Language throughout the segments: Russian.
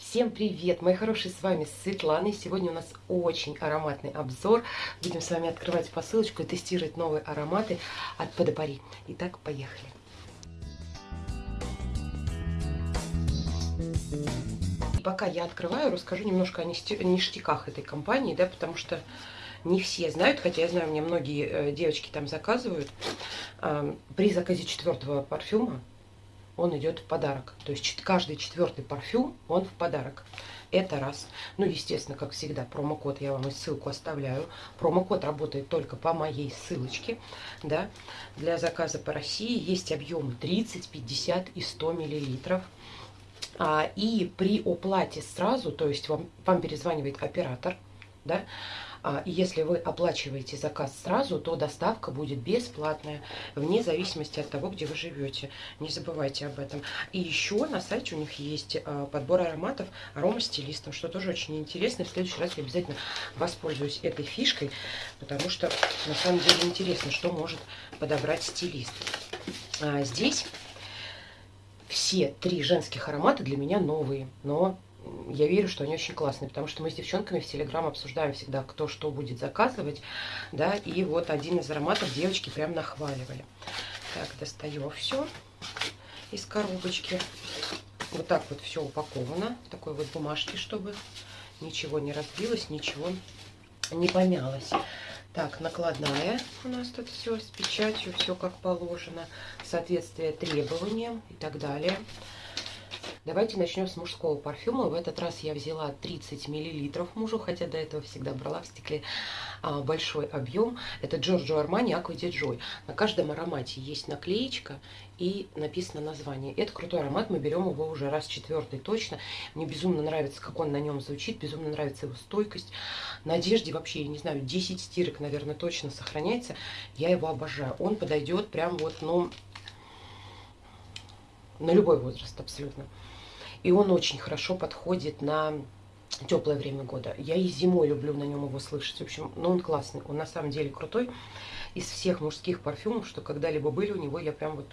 Всем привет, мои хорошие, с вами Светлана. И сегодня у нас очень ароматный обзор. Будем с вами открывать посылочку и тестировать новые ароматы от Подопари. Итак, поехали. Пока я открываю, расскажу немножко о ништяках этой компании, да, потому что не все знают, хотя я знаю, меня многие э, девочки там заказывают. При заказе четвертого парфюма он идет в подарок. То есть каждый четвертый парфюм, он в подарок. Это раз. Ну, естественно, как всегда, промокод я вам и ссылку оставляю. Промокод работает только по моей ссылочке. Да. Для заказа по России есть объемы 30, 50 и 100 миллилитров. А, и при оплате сразу, то есть вам, вам перезванивает оператор, да, и если вы оплачиваете заказ сразу, то доставка будет бесплатная, вне зависимости от того, где вы живете. Не забывайте об этом. И еще на сайте у них есть а, подбор ароматов аромастилистом, что тоже очень интересно. В следующий раз я обязательно воспользуюсь этой фишкой, потому что на самом деле интересно, что может подобрать стилист. А, здесь все три женских аромата для меня новые, но я верю, что они очень классные, потому что мы с девчонками в Телеграм обсуждаем всегда, кто что будет заказывать, да, и вот один из ароматов девочки прям нахваливали. Так, достаю все из коробочки. Вот так вот все упаковано такой вот бумажке, чтобы ничего не разбилось, ничего не помялось. Так, накладная у нас тут все с печатью, все как положено, соответствие требованиям и так далее. Давайте начнем с мужского парфюма. В этот раз я взяла 30 мл мужу, хотя до этого всегда брала в стекле а, большой объем. Это Armani Aqua di Joy. На каждом аромате есть наклеечка и написано название. Это крутой аромат, мы берем его уже раз четвертый точно. Мне безумно нравится, как он на нем звучит, безумно нравится его стойкость. На одежде вообще, я не знаю, 10 стирок, наверное, точно сохраняется. Я его обожаю. Он подойдет прям вот, ну, на любой возраст абсолютно. И он очень хорошо подходит на теплое время года. Я и зимой люблю на нем его слышать. В общем, ну он классный. Он на самом деле крутой. Из всех мужских парфюмов, что когда-либо были у него, я прям вот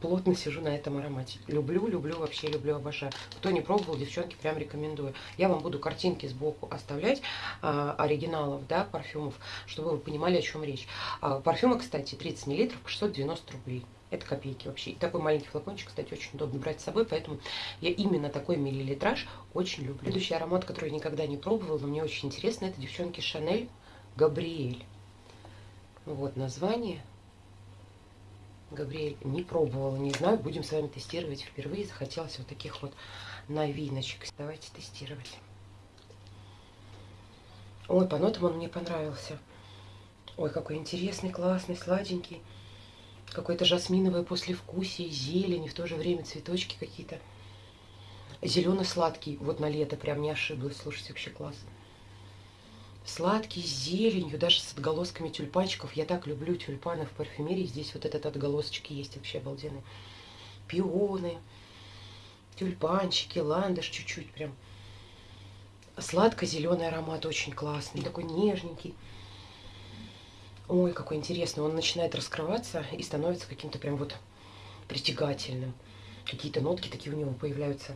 плотно сижу на этом аромате. Люблю, люблю, вообще люблю, обожаю. Кто не пробовал, девчонки, прям рекомендую. Я вам буду картинки сбоку оставлять а, оригиналов, да, парфюмов, чтобы вы понимали, о чем речь. А, парфюмы, кстати, 30 мл по 690 рублей. Это копейки вообще. И такой маленький флакончик, кстати, очень удобно брать с собой, поэтому я именно такой миллилитраж очень люблю. Следующий аромат, который я никогда не пробовала, но мне очень интересно, это, девчонки, Шанель Габриэль. Вот название. Габриэль не пробовала, не знаю, будем с вами тестировать впервые. Захотелось вот таких вот новиночек. Давайте тестировать. Ой, по нотам он мне понравился. Ой, какой интересный, классный, сладенький какое-то жасминовое послевкусие, зелень, и в то же время цветочки какие-то. Зелено-сладкий, вот на лето прям не ошиблась, слушайте, вообще класс. Сладкий, с зеленью, даже с отголосками тюльпанчиков. Я так люблю тюльпаны в парфюмерии. Здесь вот этот отголосочек есть вообще обалденный. Пионы, тюльпанчики, ландыш чуть-чуть прям. Сладко-зеленый аромат очень классный, такой нежненький. Ой, какой интересный. Он начинает раскрываться и становится каким-то прям вот притягательным. Какие-то нотки такие у него появляются.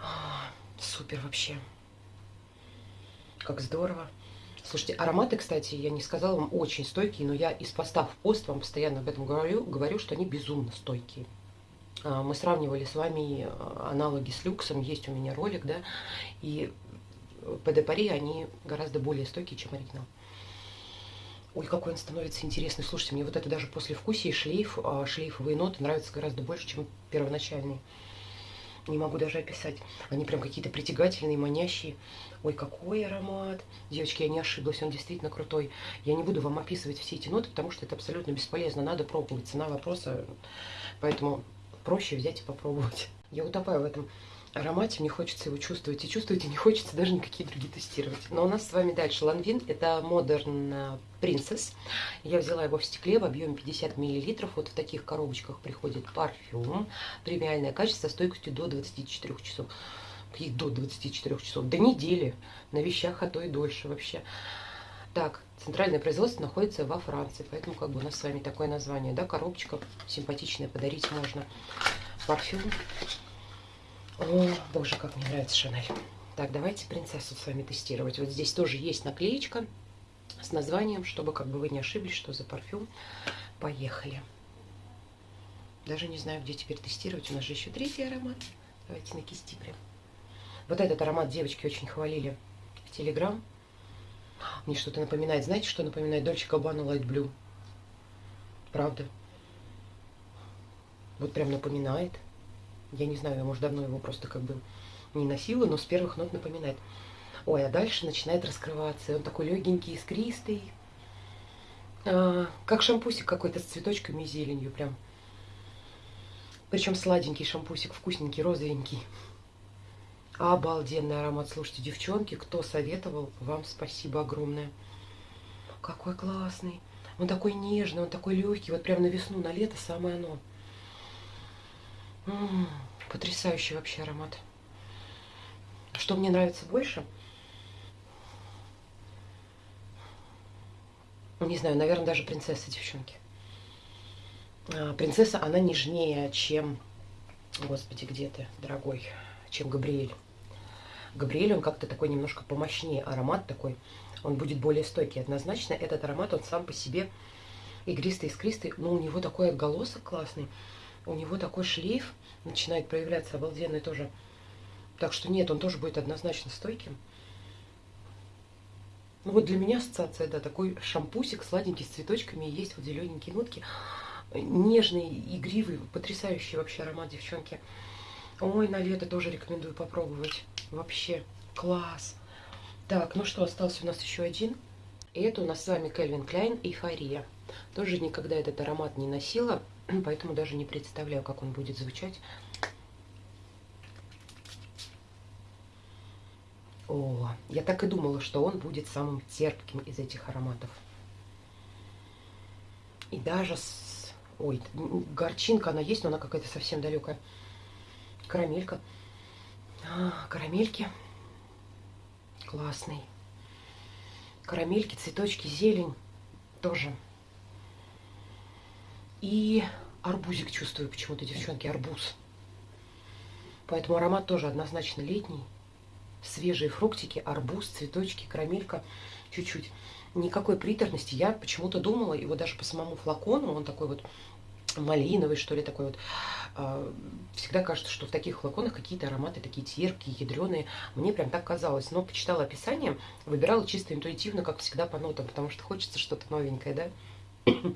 А, супер вообще. Как здорово. Слушайте, ароматы, кстати, я не сказала вам, очень стойкие, но я из поста в пост вам постоянно об этом говорю, говорю что они безумно стойкие. А, мы сравнивали с вами а, аналоги с люксом, есть у меня ролик, да, и по депари они гораздо более стойкие, чем оригинал. Ой, какой он становится интересный. Слушайте, мне вот это даже после вкуса и шлейф, а, шлейфовые ноты нравятся гораздо больше, чем первоначальные. Не могу даже описать. Они прям какие-то притягательные, манящие. Ой, какой аромат. Девочки, я не ошиблась, он действительно крутой. Я не буду вам описывать все эти ноты, потому что это абсолютно бесполезно. Надо пробовать. Цена вопроса. Поэтому проще взять и попробовать. Я утопаю в этом аромате, мне хочется его чувствовать. И чувствовать и не хочется даже никакие другие тестировать. Но у нас с вами дальше Ланвин. Это Modern Princess. Я взяла его в стекле в объеме 50 мл. Вот в таких коробочках приходит парфюм. Премиальное качество стойкостью до 24 часов. Каких до 24 часов? До недели. На вещах, а то и дольше вообще. Так, центральное производство находится во Франции, поэтому как бы у нас с вами такое название, да, коробочка симпатичная, подарить можно. Парфюм О, боже, как мне нравится Шанель. Так, давайте принцессу с вами тестировать. Вот здесь тоже есть наклеечка с названием, чтобы как бы вы не ошиблись, что за парфюм. Поехали. Даже не знаю, где теперь тестировать. У нас же еще третий аромат. Давайте на кисти прям. Вот этот аромат девочки очень хвалили в Телеграм. Мне что-то напоминает. Знаете, что напоминает? Дольче Габбана Light Blue. Правда. Вот прям напоминает. Я не знаю, я, может, давно его просто как бы не носила, но с первых нот напоминает. Ой, а дальше начинает раскрываться. Он такой легенький, искристый. А, как шампусик какой-то с цветочками и зеленью прям. Причем сладенький шампусик, вкусненький, розовенький. Обалденный аромат. Слушайте, девчонки, кто советовал, вам спасибо огромное. Какой классный. Он такой нежный, он такой легкий. Вот прям на весну, на лето самое оно. Потрясающий вообще аромат. Что мне нравится больше? Не знаю, наверное, даже принцесса, девчонки. А, принцесса, она нежнее, чем... Господи, где ты, дорогой? Чем Габриэль. Габриэль, он как-то такой немножко помощнее. Аромат такой, он будет более стойкий. Однозначно, этот аромат, он сам по себе игристый, искристый. Но у него такой отголосок классный. У него такой шлейф начинает проявляться обалденный тоже. Так что нет, он тоже будет однозначно стойким. Ну вот для меня ассоциация, да, такой шампусик сладенький с цветочками, есть вот зелененькие нотки. Нежный, игривый, потрясающий вообще аромат, девчонки. Ой, на лето тоже рекомендую попробовать. Вообще класс. Так, ну что, остался у нас еще один. И это у нас с вами Кельвин Кляйн Эйфория. Тоже никогда этот аромат не носила, поэтому даже не представляю, как он будет звучать. О, я так и думала, что он будет самым терпким из этих ароматов. И даже с... Ой, горчинка она есть, но она какая-то совсем далекая. Карамелька. А, карамельки. Классный. Карамельки, цветочки, зелень. Тоже. И арбузик чувствую почему-то, девчонки, арбуз. Поэтому аромат тоже однозначно летний свежие фруктики, арбуз, цветочки, карамелька, чуть-чуть. Никакой приторности. Я почему-то думала, вот даже по самому флакону, он такой вот малиновый, что ли, такой вот. А, всегда кажется, что в таких флаконах какие-то ароматы такие терпкие, ядреные. Мне прям так казалось. Но почитала описание, выбирала чисто интуитивно, как всегда, по нотам, потому что хочется что-то новенькое, да?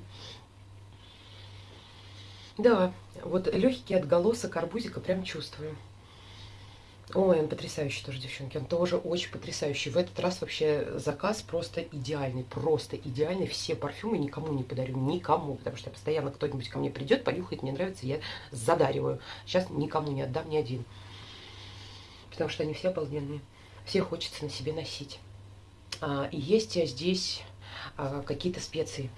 Да, вот легкий отголосок арбузика прям чувствую. Ой, он потрясающий тоже, девчонки. Он тоже очень потрясающий. В этот раз вообще заказ просто идеальный. Просто идеальный. Все парфюмы никому не подарю. Никому. Потому что постоянно кто-нибудь ко мне придет, понюхает, мне нравится, я задариваю. Сейчас никому не отдам ни один. Потому что они все обалденные. Все хочется на себе носить. А, и есть здесь а, какие-то специи.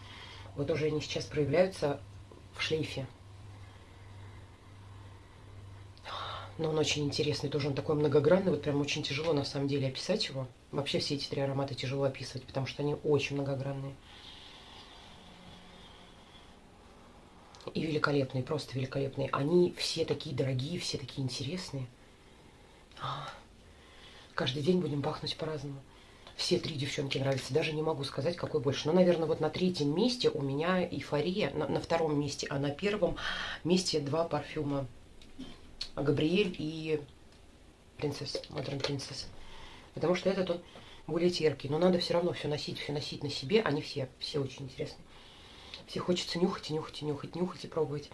Вот уже они сейчас проявляются в шлейфе. Но он очень интересный, тоже он такой многогранный, вот прям очень тяжело на самом деле описать его. Вообще все эти три аромата тяжело описывать, потому что они очень многогранные. И великолепные, просто великолепные. Они все такие дорогие, все такие интересные. А, каждый день будем пахнуть по-разному. Все три девчонки нравятся. Даже не могу сказать, какой больше. Но, наверное, вот на третьем месте у меня эйфория. На, на втором месте, а на первом месте два парфюма Габриэль и принцесса, Модерн принцесса. Потому что этот он более терпкий. Но надо все равно все носить, все носить на себе. Они все, все очень интересные. Все хочется нюхать и нюхать и нюхать, нюхать и пробовать.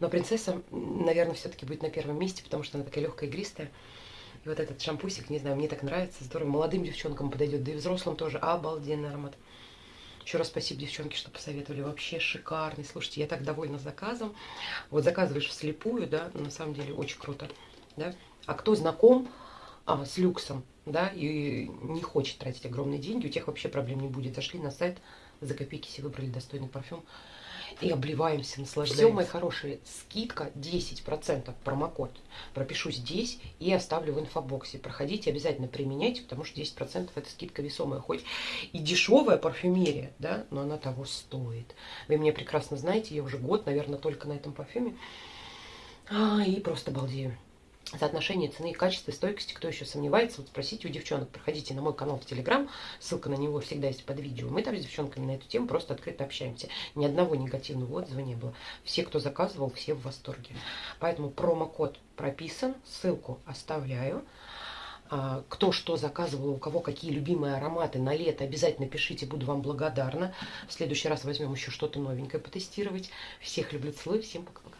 Но принцесса, наверное, все-таки будет на первом месте, потому что она такая легкая, игристая. И вот этот шампусик, не знаю, мне так нравится. Здорово. Молодым девчонкам подойдет, да и взрослым тоже. Обалденный аромат. Еще раз спасибо, девчонки, что посоветовали. Вообще шикарный. Слушайте, я так довольна заказом. Вот заказываешь вслепую, да, на самом деле очень круто. Да? А кто знаком а, с люксом, да, и не хочет тратить огромные деньги, у тех вообще проблем не будет. Зашли на сайт, за копейки себе выбрали достойный парфюм и обливаемся, наслаждаемся. Все, мои хорошие, скидка 10%, промокод. Пропишу здесь и оставлю в инфобоксе. Проходите, обязательно применяйте, потому что 10% это скидка весомая. Хоть и дешевая парфюмерия, да, но она того стоит. Вы меня прекрасно знаете, я уже год, наверное, только на этом парфюме. А, и просто балдею. Соотношение цены и качества стойкости. Кто еще сомневается, вот спросите у девчонок. Проходите на мой канал в Телеграм, ссылка на него всегда есть под видео. Мы там с девчонками на эту тему просто открыто общаемся. Ни одного негативного отзыва не было. Все, кто заказывал, все в восторге. Поэтому промокод прописан, ссылку оставляю. А, кто что заказывал, у кого какие любимые ароматы на лето, обязательно пишите, буду вам благодарна. В следующий раз возьмем еще что-то новенькое потестировать. Всех люблю, целую, всем пока-пока.